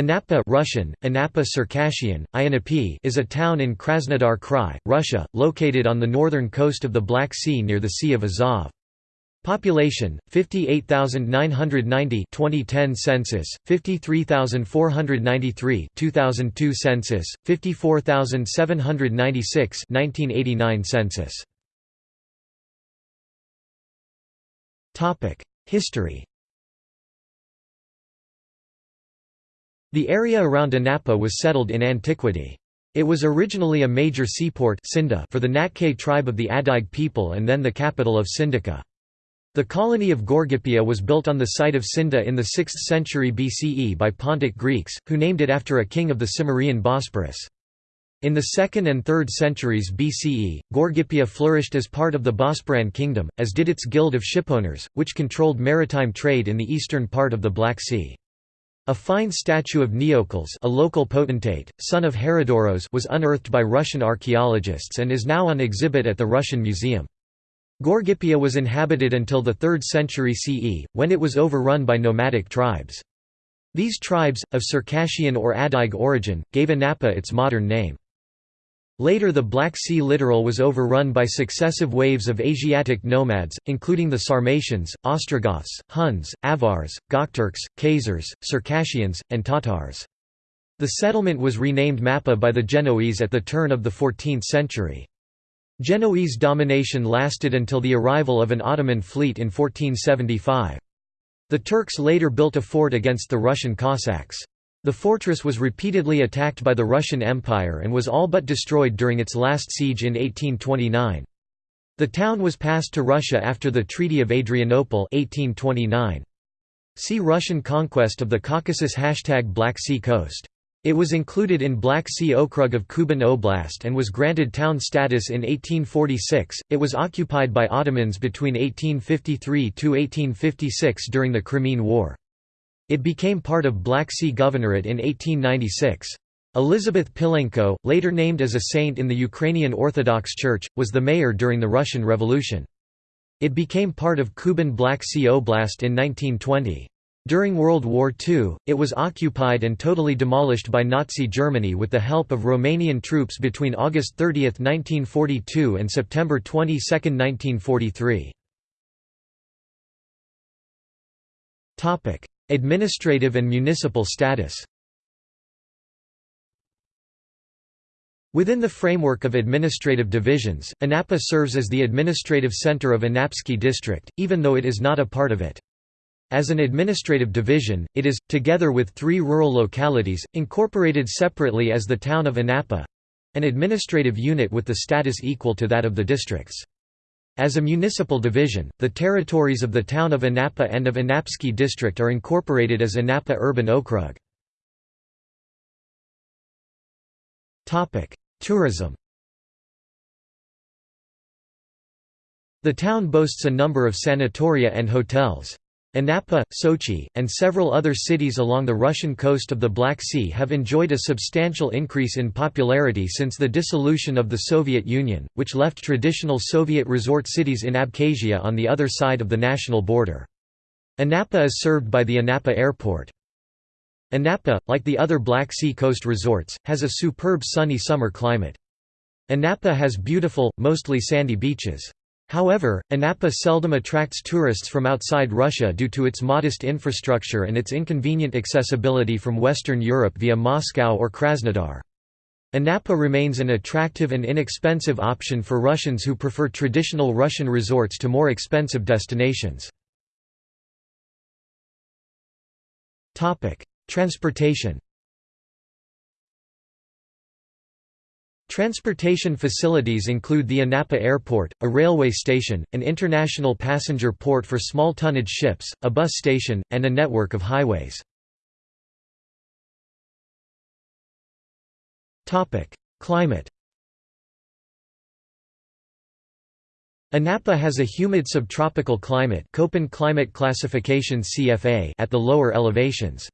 Anapa Russian, Anapa Circassian, Ionapy is a town in Krasnodar Krai, Russia, located on the northern coast of the Black Sea near the Sea of Azov. Population 58990 2010 census 53493 2002 census 54796 1989 census Topic History The area around Anapa was settled in antiquity. It was originally a major seaport for the Natke tribe of the Adyg people and then the capital of Sindica. The colony of Gorgippia was built on the site of Sinda in the 6th century BCE by Pontic Greeks, who named it after a king of the Cimmerian Bosporus. In the 2nd and 3rd centuries BCE, Gorgippia flourished as part of the Bosporan kingdom, as did its guild of shipowners, which controlled maritime trade in the eastern part of the Black Sea. A fine statue of Neokles a local potentate, son of Herodoros was unearthed by Russian archaeologists and is now on exhibit at the Russian Museum. Gorgippia was inhabited until the 3rd century CE, when it was overrun by nomadic tribes. These tribes, of Circassian or Adyg origin, gave Anapa its modern name. Later the Black Sea littoral was overrun by successive waves of Asiatic nomads, including the Sarmatians, Ostrogoths, Huns, Avars, Gokturks, Khazars, Circassians, and Tatars. The settlement was renamed Mappa by the Genoese at the turn of the 14th century. Genoese domination lasted until the arrival of an Ottoman fleet in 1475. The Turks later built a fort against the Russian Cossacks. The fortress was repeatedly attacked by the Russian Empire and was all but destroyed during its last siege in 1829. The town was passed to Russia after the Treaty of Adrianople 1829. See Russian conquest of the Caucasus hashtag Black Sea coast. It was included in Black Sea Okrug of Kuban Oblast and was granted town status in 1846. It was occupied by Ottomans between 1853 to 1856 during the Crimean War. It became part of Black Sea Governorate in 1896. Elizabeth Pilenko, later named as a saint in the Ukrainian Orthodox Church, was the mayor during the Russian Revolution. It became part of Kuban Black Sea Oblast in 1920. During World War II, it was occupied and totally demolished by Nazi Germany with the help of Romanian troops between August 30, 1942 and September 22, 1943. Administrative and municipal status Within the framework of administrative divisions, Anapa serves as the administrative center of Anapsky district, even though it is not a part of it. As an administrative division, it is, together with three rural localities, incorporated separately as the town of Anapa—an administrative unit with the status equal to that of the districts. As a municipal division, the territories of the town of Anapa and of Anapsky district are incorporated as Anapa Urban Okrug. Tourism The town boasts a number of sanatoria and hotels. Anapa, Sochi, and several other cities along the Russian coast of the Black Sea have enjoyed a substantial increase in popularity since the dissolution of the Soviet Union, which left traditional Soviet resort cities in Abkhazia on the other side of the national border. Anapa is served by the Anapa Airport. Anapa, like the other Black Sea coast resorts, has a superb sunny summer climate. Anapa has beautiful, mostly sandy beaches. However, Anapa seldom attracts tourists from outside Russia due to its modest infrastructure and its inconvenient accessibility from Western Europe via Moscow or Krasnodar. Anapa remains an attractive and inexpensive option for Russians who prefer traditional Russian resorts to more expensive destinations. Transportation Transportation facilities include the Anapa Airport, a railway station, an international passenger port for small tonnage ships, a bus station, and a network of highways. Climate Anapa has a humid subtropical climate Köppen climate classification CFA at the lower elevations.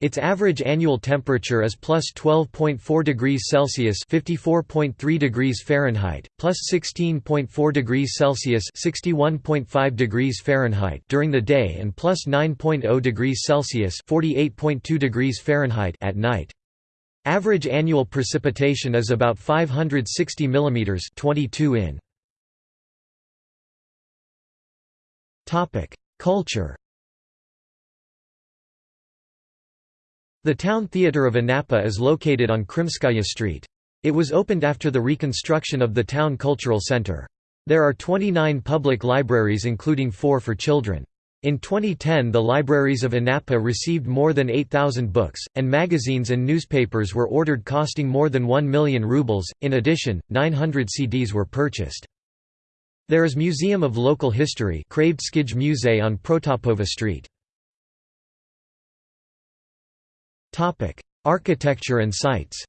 Its average annual temperature is plus 12.4 degrees Celsius (54.3 degrees Fahrenheit), plus 16.4 degrees Celsius (61.5 degrees Fahrenheit) during the day, and plus 9.0 degrees Celsius (48.2 degrees Fahrenheit) at night. Average annual precipitation is about 560 mm (22 in). Topic: Culture. The town theatre of Anapa is located on Krimskaya Street. It was opened after the reconstruction of the town cultural center. There are 29 public libraries including four for children. In 2010 the libraries of Anapa received more than 8,000 books, and magazines and newspapers were ordered costing more than 1 million rubles, in addition, 900 CDs were purchased. There is Museum of Local History on Protopova Street. Topic: Architecture and sites.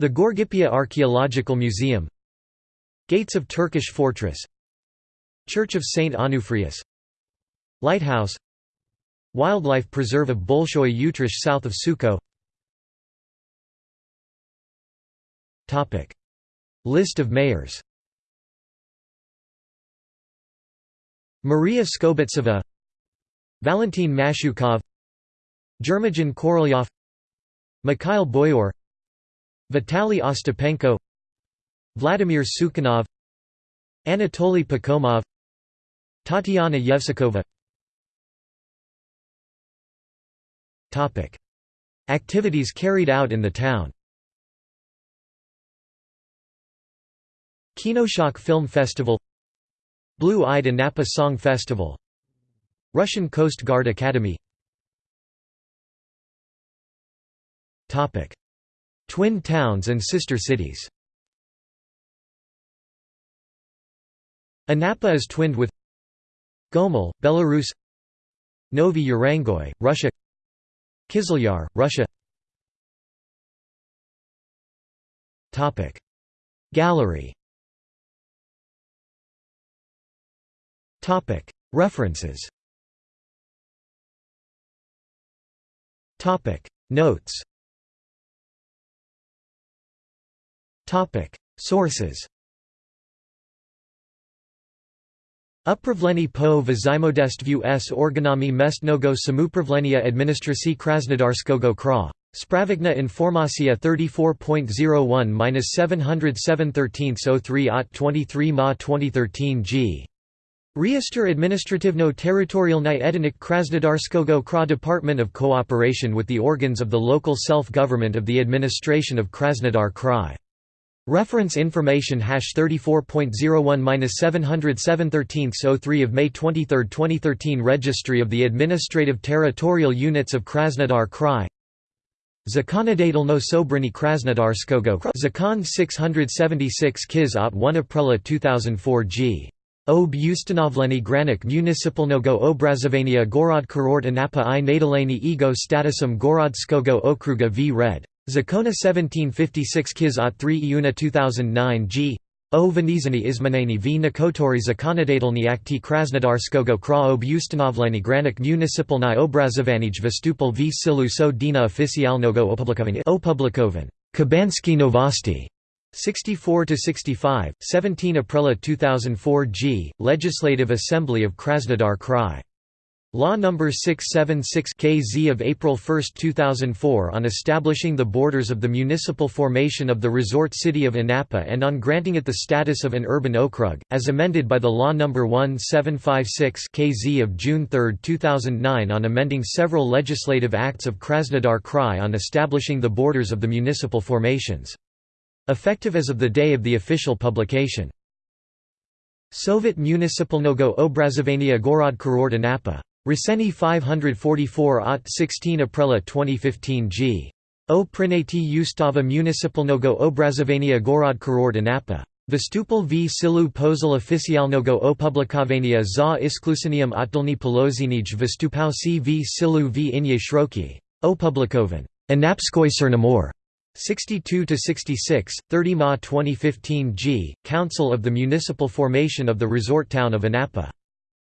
The Gorgippia Archaeological Museum. Gates of Turkish Fortress. Church of St. Onufrius Lighthouse. Wildlife Preserve of Bolshoy Utrish south of Sukko. List of mayors. Maria Skobtsova Valentin Mashukov Germajan Korolyov Mikhail Boyor Vitaly Ostapenko Vladimir Sukhanov Anatoly Pakhomov Tatiana Yevsikova. Activities carried out in the town. Kinoshok Film Festival Blue-Eyed Anapa Song Festival Russian Coast Guard Academy. Twin towns and sister cities. Anapa is twinned with Gomel, Belarus. Novy Urengoy, Russia. Kizlyar, Russia. Gallery. References Topic. Notes. Topic. Sources. Upravleni po vzajmodestvu s. Organami mestnogo samupravlenia administracji Krasnodarskogo kra. Spravikna informacja 34.01-707 at 23 ma 2013 g. Reester Administrativno-Territorialny Edinik Krasnodarskogo Kra Department of Cooperation with the organs of the local self-government of the administration of Krasnodar Krai. Reference information hash 34.01-707 of May 23, 2013 Registry of the Administrative Territorial Units of Krasnodar Krai Zakonodatelno Sobrini Krasnodarskogo Zakon 676 Kiz at 1 April 2004 g. Ob ustanovleni granik municipalnogo obrazovania gorod kurort anapa i nadaleni ego statusum gorodskogo okruga v red. Zakona 1756 Kiz at 3 Iuna 2009 g. O Venizani izmaneni v nakotori zakonodatelni akti krasnodarskogo kra ob granik municipalni obrazovanij vstupal v silu so dina oficialnogo opublikovan. Kabansky Novosti 64 to 65 17 April 2004 G Legislative Assembly of Krasnodar Krai Law No. 676 KZ of April 1, 2004 on establishing the borders of the municipal formation of the resort city of Anapa and on granting it the status of an urban okrug, as amended by the Law No. 1756 KZ of June 3, 2009 on amending several legislative acts of Krasnodar Krai on establishing the borders of the municipal formations. Effective as of the day of the official publication. Soviet Municipalnogo Obrazovania Gorod Kurort Anapa. Riseni 544 at 16 April 2015 g. O Prinati Ustava Municipalnogo Obrazovania Gorod Kurort Anapa. Vystupal v silu pozil oficialnogo opublikovania za isklusinium otlni polozinij vystupau si v silu v inye shroki. Opublikovan. Anapskoy Cernamor. 62 to 66, 30 Ma 2015 G. Council of the Municipal Formation of the Resort Town of Anapa.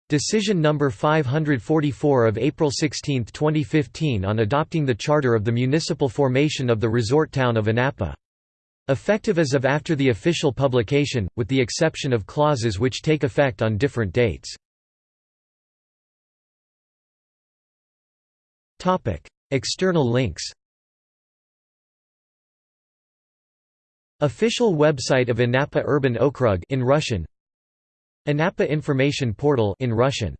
Decision number 544 of April 16, 2015 on adopting the charter of the municipal formation of the resort town of Anapa. Effective as of after the official publication, with the exception of clauses which take effect on different dates. External links Official website of Anapa Urban Okrug in Russian Anapa Information Portal in Russian